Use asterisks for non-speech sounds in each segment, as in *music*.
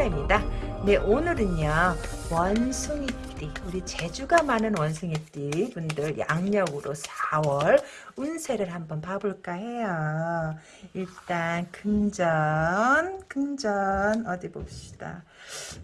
천사입니다. 네, 오늘은요, 원숭이띠, 우리 재주가 많은 원숭이띠 분들 양력으로 4월 운세를 한번 봐볼까 해요. 일단, 금전, 금전, 어디 봅시다.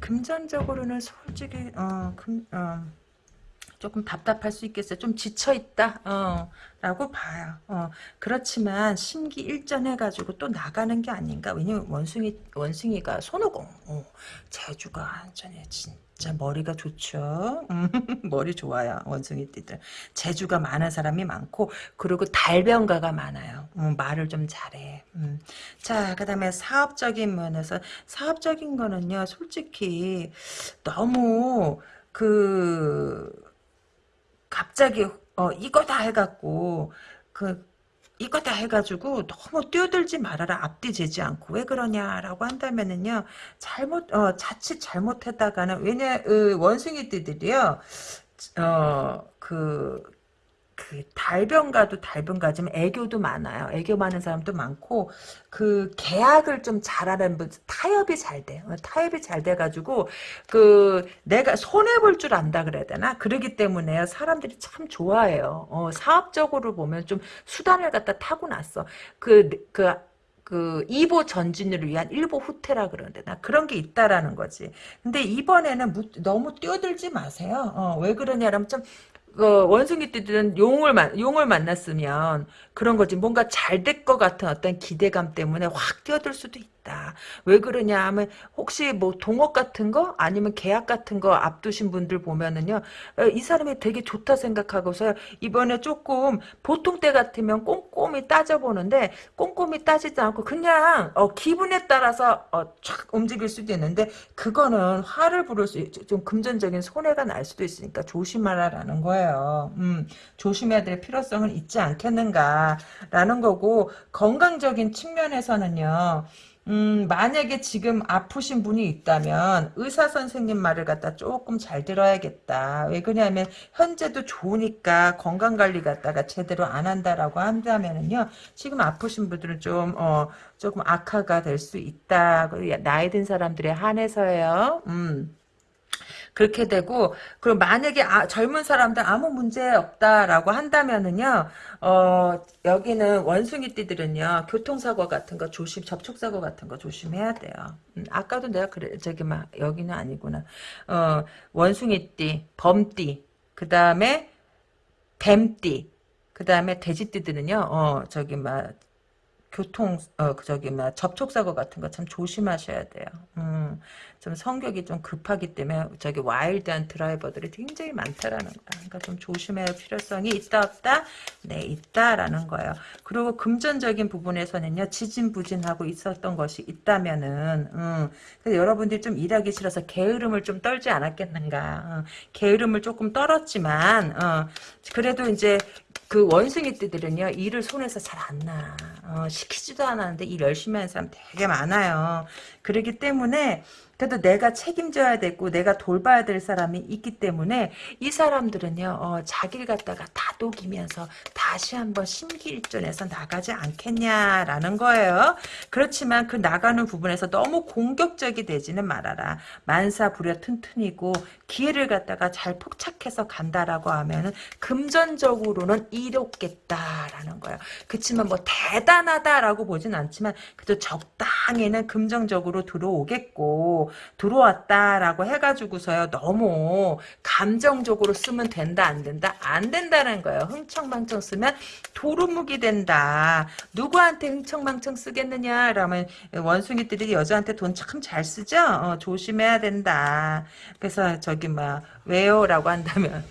금전적으로는 솔직히, 어, 금, 어, 조금 답답할 수 있겠어요. 좀 지쳐있다. 어, 라고 봐요. 어, 그렇지만 심기 일전해가지고 또 나가는 게 아닌가. 왜냐면 원숭이, 원숭이가 손오공. 어, 재주가 완전히 진짜 머리가 좋죠. 음, *laughs* 머리 좋아요. 원숭이띠들. 재주가 많은 사람이 많고 그리고 달변가가 많아요. 음, 말을 좀 잘해. 음. 자, 그 다음에 사업적인 면에서 사업적인 거는요. 솔직히 너무 그 갑자기 어 이거 다 해갖고 그 이거 다 해가지고 너무 뛰어들지 말아라. 앞뒤 재지 않고. 왜 그러냐라고 한다면은요 잘못 어 자칫 잘못했다가는 왜냐 어, 원숭이띠들이요 어그 그 달변가도 달변가지만 애교도 많아요. 애교 많은 사람도 많고 그 계약을 좀 잘하는 분 타협이 잘 돼. 어, 타협이 잘 돼가지고 그 내가 손해 볼 줄 안다 그래야 되나? 그러기 때문에 사람들이 참 좋아해요. 어, 사업적으로 보면 좀 수단을 갖다 타고났어. 그 그, 그 2보 전진을 위한 1보 후퇴라 그러는데 나 그런 게 있다라는 거지. 근데 이번에는 무, 너무 뛰어들지 마세요. 어, 왜 그러냐면 좀 어, 원숭이 띠들은 용을 만 용을 만났으면 그런 거지 뭔가 잘 될 것 같은 어떤 기대감 때문에 확 뛰어들 수도 있다. 왜 그러냐 하면 혹시 뭐 동업 같은 거 아니면 계약 같은 거 앞두신 분들 보면은요 어, 이 사람이 되게 좋다 생각하고서 이번에 조금 보통 때 같으면 꼼꼼히 따져보는데 꼼꼼히 따지지 않고 그냥 어, 기분에 따라서 어, 촥 움직일 수도 있는데 그거는 화를 부를 수 좀 금전적인 손해가 날 수도 있으니까 조심하라라는 거예요. 음, 조심해야 될 필요성은 있지 않겠는가라는 거고 건강적인 측면에서는요. 음, 만약에 지금 아프신 분이 있다면 의사 선생님 말을 갖다 조금 잘 들어야겠다. 왜 그러냐면 현재도 좋으니까 건강 관리 갖다가 제대로 안 한다라고 한다면은요. 지금 아프신 분들은 좀 어, 조금 악화가 될 수 있다. 나이 든 사람들에 한해서요. 음. 그렇게 되고 그리고 만약에 아, 젊은 사람들 아무 문제 없다라고 한다면은요 어 여기는 원숭이띠들은요 교통사고 같은 거 조심 접촉사고 같은 거 조심해야 돼요 음, 아까도 내가 그래 저기 막 여기는 아니구나 어 원숭이띠 범띠 그 다음에 뱀띠 그 다음에 돼지띠들은요 어 저기 막 교통 어 저기 막 접촉사고 같은 거 참 조심하셔야 돼요. 음, 좀 성격이 좀 급하기 때문에 저기 와일드한 드라이버들이 굉장히 많다라는 거야. 그러니까 좀 조심해야 할 필요성이 있다 없다? 네 있다라는 거예요. 그리고 금전적인 부분에서는요 지진부진하고 있었던 것이 있다면은 음, 여러분들이 좀 일하기 싫어서 게으름을 좀 떨지 않았겠는가. 어, 게으름을 조금 떨었지만 어, 그래도 이제 그 원숭이 띠들은요 일을 손에서 잘 안 나. 어, 시키지도 않았는데 일 열심히 하는 사람 되게 많아요. 그러기 때문에 그래도 내가 책임져야 되고 내가 돌봐야 될 사람이 있기 때문에 이 사람들은요 어, 자기를 갖다가 다독이면서 다시 한번 심기일전해서 나가지 않겠냐라는 거예요. 그렇지만 그 나가는 부분에서 너무 공격적이 되지는 말아라. 만사부려 튼튼이고 기회를 갖다가 잘 포착해서 간다라고 하면은 금전적으로는 이롭겠다라는 거예요. 그렇지만 뭐 대단하다라고 보진 않지만 그래도 적당히는 금전적으로 들어오겠고 들어왔다라고 해가지고서요. 너무 감정적으로 쓰면 된다 안 된다? 안 된다는 거예요. 흥청망청 쓰면 도루묵이 된다. 누구한테 흥청망청 쓰겠느냐? 라면 원숭이들이 여자한테 돈 참 잘 쓰죠? 어, 조심해야 된다. 그래서 저기 막 왜요? 라고 한다면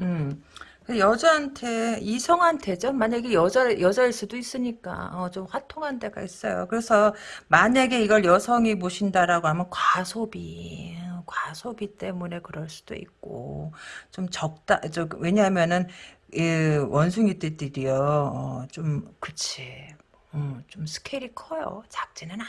음 여자한테 이성한테죠. 만약에 여자 여자일 수도 있으니까 어, 좀 화통한 데가 있어요. 그래서 만약에 이걸 여성이 보신다라고 하면 과소비 과소비 때문에 그럴 수도 있고 좀 적다. 저 왜냐하면은 원숭이들이요 어, 좀 그치 음, 좀 스케일이 커요. 작지는 않아.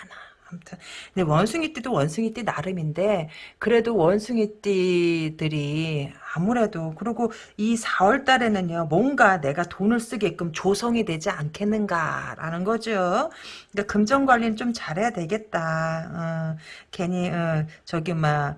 아무튼 근데 원숭이 띠도 원숭이 띠 나름인데 그래도 원숭이 띠들이 아무래도 그리고 이 4월 달에는요 뭔가 내가 돈을 쓰게끔 조성이 되지 않겠는가라는 거죠. 그러니까 금전 관리는 좀 잘해야 되겠다. 어, 괜히 어, 저기 막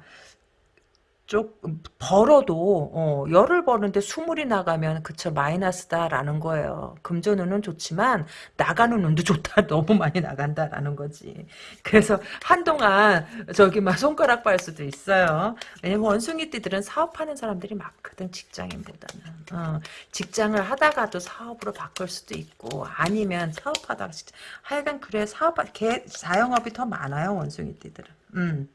조금 벌어도 어, 열을 버는데 스물이 나가면 그쵸 마이너스다라는 거예요. 금전운은 좋지만 나가는 운도 좋다. *laughs* 너무 많이 나간다라는 거지. 그래서 한동안 저기 막 손가락 발 수도 있어요. 왜냐면 원숭이띠들은 사업하는 사람들이 많거든 직장인보다는. 어, 직장을 하다가도 사업으로 바꿀 수도 있고 아니면 사업하다가 하여간 그래 사업 개 자영업이 더 많아요 원숭이띠들은. 음.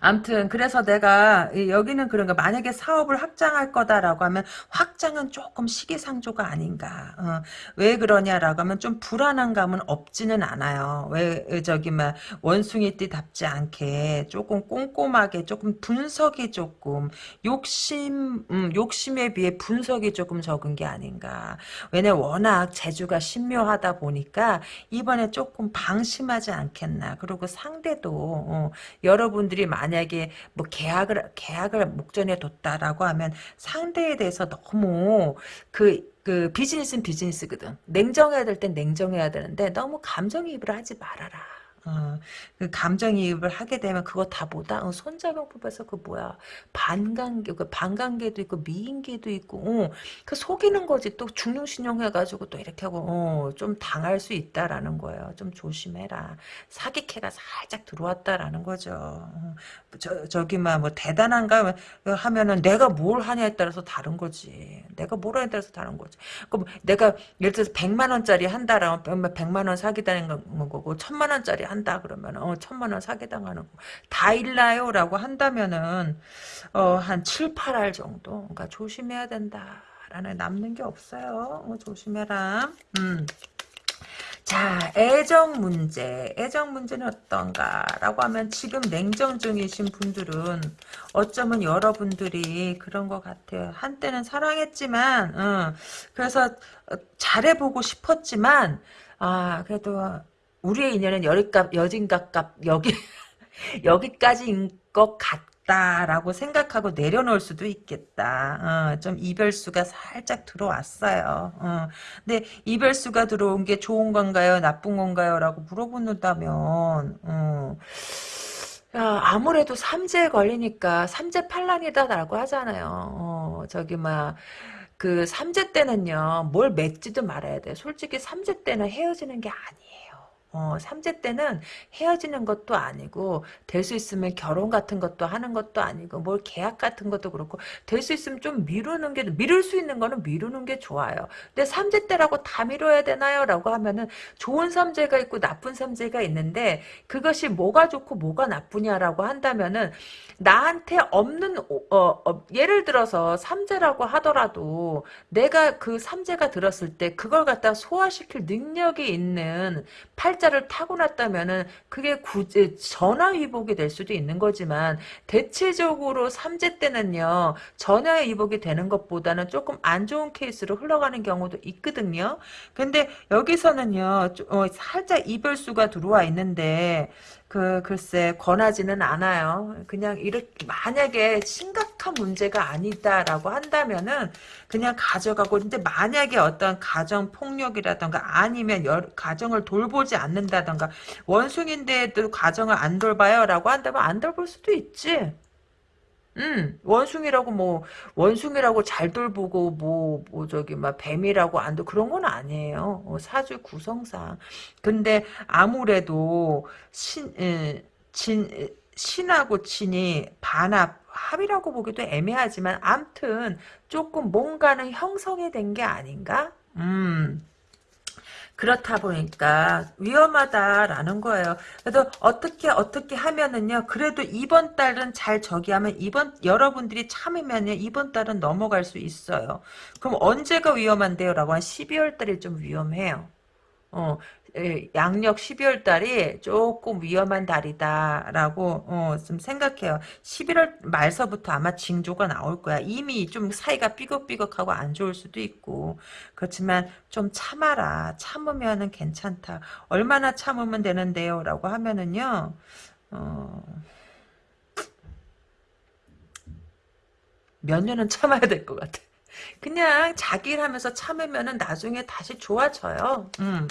암튼 그래서 내가 여기는 그런 거 만약에 사업을 확장할 거다라고 하면 확장은 조금 시기상조가 아닌가. 어, 왜 그러냐라고 하면 좀 불안한 감은 없지는 않아요. 왜 저기 막 원숭이띠답지 않게 조금 꼼꼼하게 조금 분석이 조금 욕심 음, 욕심에 비해 분석이 조금 적은 게 아닌가. 왜냐 워낙 재주가 신묘하다 보니까 이번에 조금 방심하지 않겠나. 그리고 상대도 어, 여러분 들이 만약에 뭐 계약을 계약을 목전에 뒀다라고 하면 상대에 대해서 너무 그그 비즈니스는 비즈니스거든. 냉정해야 될 땐 냉정해야 되는데 너무 감정이입을 하지 말아라. 어, 그 감정이입을 하게 되면 그거 다 뭐다? 어, 손자병법에서 그 뭐야? 반관계, 그 반관계도 있고 미인계도 있고, 어, 그 속이는 거지. 또 중용신용 해가지고 또 이렇게 하고, 어, 좀 당할 수 있다라는 거예요. 좀 조심해라. 사기캐가 살짝 들어왔다라는 거죠. 어, 저, 저기만 뭐 대단한가 하면은 내가 뭘 하냐에 따라서 다른 거지. 내가 뭘 하냐에 따라서 다른 거지. 그럼 내가 예를 들어서 100만 원짜리 한다라면 100만 원 사기다는 거고, 1000만 원짜리 한다 그러면 어 천만 원 사기당하는 거다 일나요 라고 한다면은 어한 7, 8할 정도 그러니까 조심해야 된다라는 남는 게 없어요. 어, 조심해라. 음. 자, 애정 문제. 애정 문제는 어떤가 라고 하면 지금 냉정 중이신 분들은 어쩌면 여러분들이 그런 것 같아요. 한때는 사랑했지만, 어, 그래서 잘해보고 싶었지만, 아, 그래도 우리의 인연은 여기값 여진갑값 여기 *laughs* 여기까지인 것 같다라고 생각하고 내려놓을 수도 있겠다. 어, 좀 이별수가 살짝 들어왔어요. 어, 근데 이별수가 들어온 게 좋은 건가요, 나쁜 건가요? 라고 물어본다면 어, 야, 아무래도 삼재에 걸리니까 삼재팔란이다라고 하잖아요. 어, 저기 막. 그 삼재 때는요 뭘 맺지도 말아야 돼 솔직히 삼재 때는 헤어지는 게 아니에요 어, 삼재 때는 헤어지는 것도 아니고 될 수 있으면 결혼 같은 것도 하는 것도 아니고 뭘 계약 같은 것도 그렇고 될 수 있으면 좀 미루는 게 미룰 수 있는 거는 미루는 게 좋아요. 근데 삼재 때라고 다 미뤄야 되나요? 라고 하면은 좋은 삼재가 있고 나쁜 삼재가 있는데 그것이 뭐가 좋고 뭐가 나쁘냐라고 한다면은 나한테 없는 어, 어, 예를 들어서 삼재라고 하더라도 내가 그 삼재가 들었을 때 그걸 갖다 소화시킬 능력이 있는 팔 팔자를 타고났다면은 그게 굳이 전화위복이 될 수도 있는 거지만 대체적으로 삼재 때는요 전화위복이 되는 것보다는 조금 안 좋은 케이스로 흘러가는 경우도 있거든요. 근데 여기서는요 어, 살짝 이별수가 들어와 있는데 그 글쎄 권하지는 않아요. 그냥 이렇게 만약에 심각한 문제가 아니다라고 한다면은 그냥 가져가고 근데 만약에 어떤 가정 폭력이라던가 아니면 여, 가정을 돌보지 않는다던가 원숭인데도 가정을 안 돌봐요라고 한다면 안 돌볼 수도 있지. 음, 원숭이라고 뭐 원숭이라고 잘 돌보고 뭐, 뭐 저기 막 뱀이라고 안도 그런 건 아니에요. 어, 사주 구성상. 근데 아무래도 신, 에, 진, 신하고 진이 반합 합이라고 보기도 애매하지만 암튼 조금 뭔가는 형성이 된 게 아닌가? 음. 그렇다 보니까 위험하다라는 거예요. 그래도 어떻게 어떻게 하면은요. 그래도 이번 달은 잘 저기 하면 이번 여러분들이 참으면요. 이번 달은 넘어갈 수 있어요. 그럼 언제가 위험한데요? 라고 한 12월 달이 좀 위험해요. 어, 에, 양력 12월 달이 조금 위험한 달이다라고 어, 좀 생각해요. 11월 말서부터 아마 징조가 나올 거야. 이미 좀 사이가 삐걱삐걱하고 안 좋을 수도 있고 그렇지만 좀 참아라. 참으면은 괜찮다. 얼마나 참으면 되는데요? 라고 하면은요. 어, 몇 년은 참아야 될 것 같아. 그냥 자기 일 하면서 참으면은 나중에 다시 좋아져요. 음.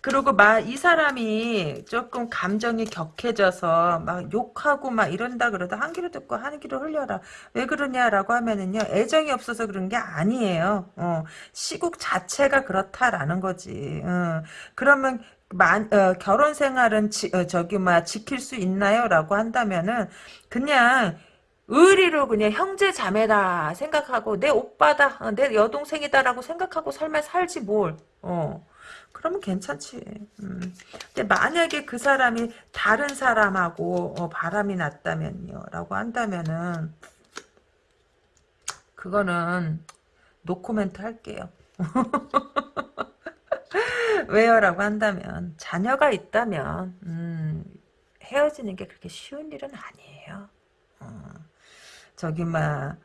그리고 막 이 사람이 조금 감정이 격해져서 막 욕하고 막 이런다 그러다 한 귀로 듣고 한 귀로 흘려라. 왜 그러냐라고 하면은요. 애정이 없어서 그런 게 아니에요. 어. 시국 자체가 그렇다라는 거지. 어. 그러면 만, 어, 결혼 생활은 지, 어, 저기 막 지킬 수 있나요?라고 한다면은 그냥 의리로 그냥 형제 자매다 생각하고 내 오빠다 어, 내 여동생이다라고 생각하고 삶을 살지 뭘 어. 그러면 괜찮지 음. 근데 만약에 그 사람이 다른 사람하고 어, 바람이 났다면요 라고 한다면은 그거는 노코멘트 할게요 *laughs* 왜요 라고 한다면 자녀가 있다면 음, 헤어지는 게 그렇게 쉬운 일은 아니에요 어. 저기 막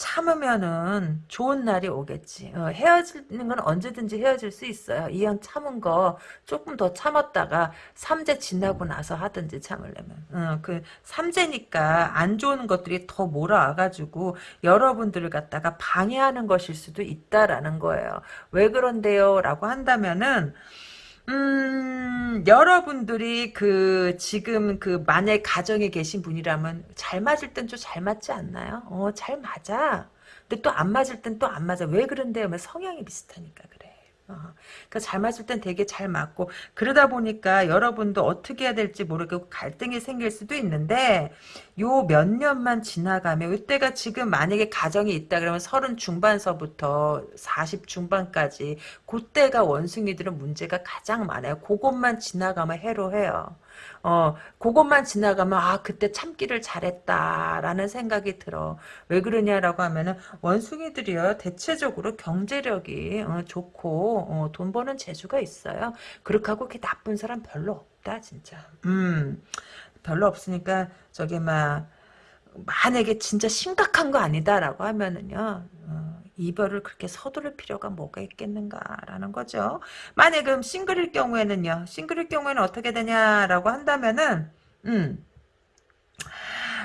참으면은 좋은 날이 오겠지. 어, 헤어지는 건 언제든지 헤어질 수 있어요. 이왕 참은 거 조금 더 참았다가 삼재 지나고 나서 하든지 참으려면. 어, 그 삼재니까 안 좋은 것들이 더 몰아와가지고 여러분들을 갖다가 방해하는 것일 수도 있다라는 거예요. 왜 그런데요? 라고 한다면은 음, 여러분들이 그, 지금 그, 만약 가정에 계신 분이라면 잘 맞을 땐 좀 잘 맞지 않나요? 어, 잘 맞아. 근데 또 안 맞을 땐 또 안 맞아. 왜 그런데요? 성향이 비슷하니까 그래. 어, 그러니까 잘 맞을 땐 되게 잘 맞고 그러다 보니까 여러분도 어떻게 해야 될지 모르고 갈등이 생길 수도 있는데 요 몇 년만 지나가면 이때가 지금 만약에 가정이 있다 그러면 서른 중반서부터 40 중반까지 그때가 원숭이들은 문제가 가장 많아요. 그것만 지나가면 해로해요. 어, 그것만 지나가면, 아, 그때 참기를 잘했다라는 생각이 들어. 왜 그러냐라고 하면은, 원숭이들이요, 대체적으로 경제력이 어, 좋고, 어, 돈 버는 재주가 있어요. 그렇게 하고 그렇게 나쁜 사람 별로 없다, 진짜. 음, 별로 없으니까, 저기, 막, 만약에 진짜 심각한 거 아니다라고 하면은요, 어, 이별을 그렇게 서두를 필요가 뭐가 있겠는가라는 거죠. 만약 그럼 싱글일 경우에는요. 싱글일 경우에는 어떻게 되냐라고 한다면은 음.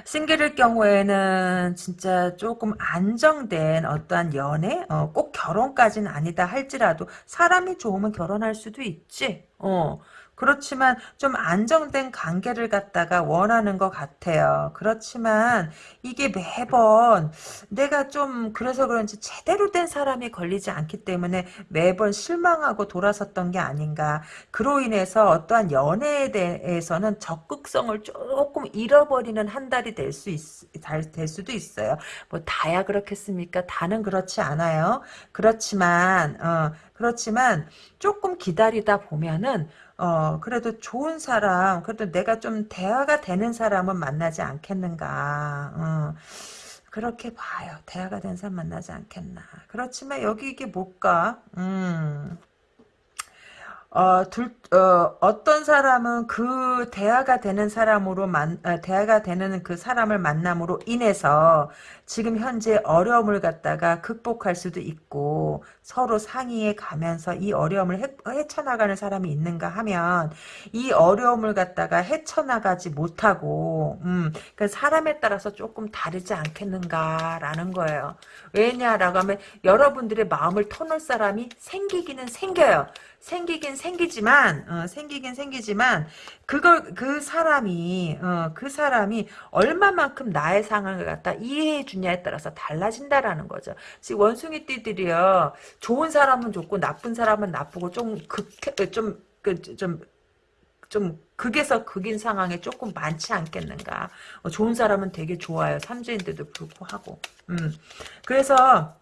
싱글일 경우에는 진짜 조금 안정된 어떠한 연애, 어, 꼭 결혼까지는 아니다 할지라도 사람이 좋으면 결혼할 수도 있지. 어, 그렇지만 좀 안정된 관계를 갖다가 원하는 것 같아요. 그렇지만 이게 매번 내가 좀 그래서 그런지 제대로 된 사람이 걸리지 않기 때문에 매번 실망하고 돌아섰던 게 아닌가. 그로 인해서 어떠한 연애에 대해서는 적극성을 조금 잃어버리는 한 달이 될수 있, 될 수도 있어요. 뭐 다야 그렇겠습니까? 다는 그렇지 않아요. 그렇지만 어, 그렇지만 조금 기다리다 보면은 어, 그래도 좋은 사람, 그래도 내가 좀 대화가 되는 사람은 만나지 않겠는가. 어, 그렇게 봐요. 대화가 되는 사람 만나지 않겠나. 그렇지만 여기 이게 뭘까? 음. 어, 둘, 어, 어떤 사람은 그 대화가 되는 사람으로 만, 어, 대화가 되는 그 사람을 만남으로 인해서 지금 현재 어려움을 갖다가 극복할 수도 있고 서로 상의해 가면서 이 어려움을 헤, 헤쳐나가는 사람이 있는가 하면 이 어려움을 갖다가 헤쳐나가지 못하고, 음, 그 사람에 따라서 조금 다르지 않겠는가라는 거예요. 왜냐라고 하면 여러분들의 마음을 터놓을 사람이 생기기는 생겨요. 생기긴 생기지만 어, 생기긴 생기지만 그걸 그 사람이 어, 그 사람이 얼마만큼 나의 상황을 갖다 이해해 주냐에 따라서 달라진다라는 거죠. 지금 원숭이 띠들이요 좋은 사람은 좋고 나쁜 사람은 나쁘고 좀극좀그좀 좀, 좀 극에서 극인 상황에 조금 많지 않겠는가. 어, 좋은 사람은 되게 좋아요. 삼주인데도 불구하고. 음. 그래서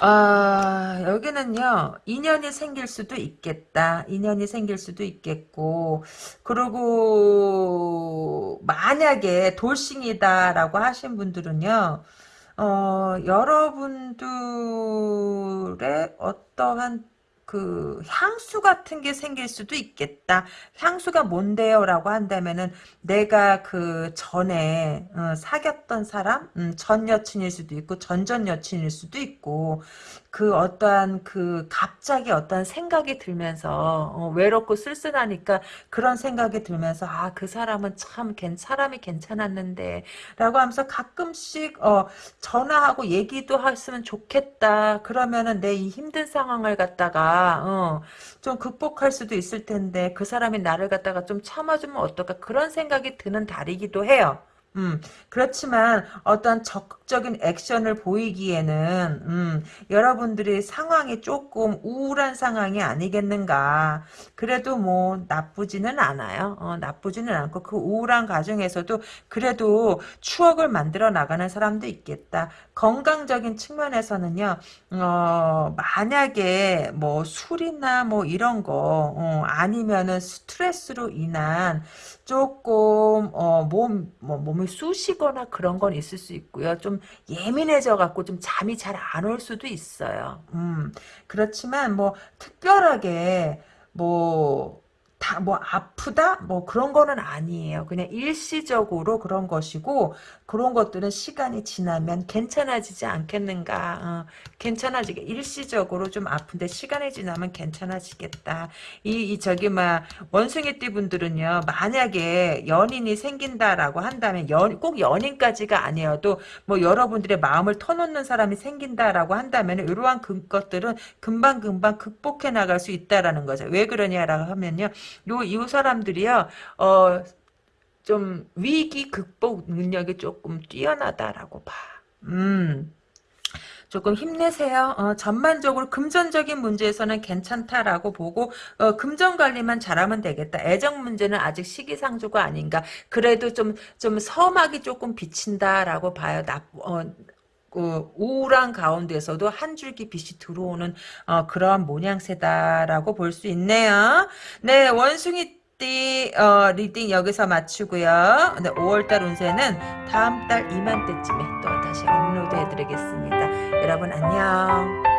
아, 여기는요, 인연이 생길 수도 있겠다. 인연이 생길 수도 있겠고, 그리고, 만약에 돌싱이다라고 하신 분들은요, 어, 여러분들의 어떠한, 그 향수 같은 게 생길 수도 있겠다. 향수가 뭔데요? 라고 한다면은 내가 그 전에 어, 사귀었던 사람 음, 전 여친일 수도 있고 전전 여친일 수도 있고 그 어떠한 그 갑자기 어떤 생각이 들면서 어, 외롭고 쓸쓸하니까 그런 생각이 들면서 아 그 사람은 참 괜, 사람이 괜찮았는데 라고 하면서 가끔씩 어, 전화하고 얘기도 했으면 좋겠다 그러면은 내 이 힘든 상황을 갖다가 어, 좀 극복할 수도 있을 텐데 그 사람이 나를 갖다가 좀 참아주면 어떨까 그런 생각이 드는 달이기도 해요. 음, 그렇지만 어떤 적극적인 액션을 보이기에는 음, 여러분들이 상황이 조금 우울한 상황이 아니겠는가. 그래도 뭐 나쁘지는 않아요. 어, 나쁘지는 않고 그 우울한 과정에서도 그래도 추억을 만들어 나가는 사람도 있겠다. 건강적인 측면에서는요. 어, 만약에 뭐 술이나 뭐 이런 거 어, 아니면은 스트레스로 인한 조금 어, 몸 뭐, 몸이 쑤시거나 그런 건 있을 수 있고요. 좀 예민해져 갖고 좀 잠이 잘 안 올 수도 있어요. 음, 그렇지만 뭐 특별하게 뭐 다 뭐 아프다 뭐 그런 거는 아니에요. 그냥 일시적으로 그런 것이고 그런 것들은 시간이 지나면 괜찮아지지 않겠는가. 어, 괜찮아지게 일시적으로 좀 아픈데 시간이 지나면 괜찮아지겠다. 이, 이 저기 막 원숭이띠 분들은요. 만약에 연인이 생긴다라고 한다면 연, 꼭 연인까지가 아니어도 뭐 여러분들의 마음을 터놓는 사람이 생긴다라고 한다면 이러한 그 것들은 금방금방 극복해 나갈 수 있다라는 거죠. 왜 그러냐라고 하면요. 요, 이 사람들이요, 어, 좀 위기 극복 능력이 조금 뛰어나다라고 봐. 음. 조금 힘내세요. 어, 전반적으로 금전적인 문제에서는 괜찮다라고 보고 어, 금전 관리만 잘하면 되겠다. 애정 문제는 아직 시기상조가 아닌가. 그래도 좀좀 서막이 조금 비친다라고 봐요. 나, 어, 그 우울한 가운데서도 한 줄기 빛이 들어오는 어, 그러한 모양새다라고 볼 수 있네요. 네, 원숭이 띠 어, reading 여기서 마치고요. 네, 5월달 운세는 다음 달 이맘때쯤에 또 다시 업로드 해드리겠습니다. 여러분 안녕.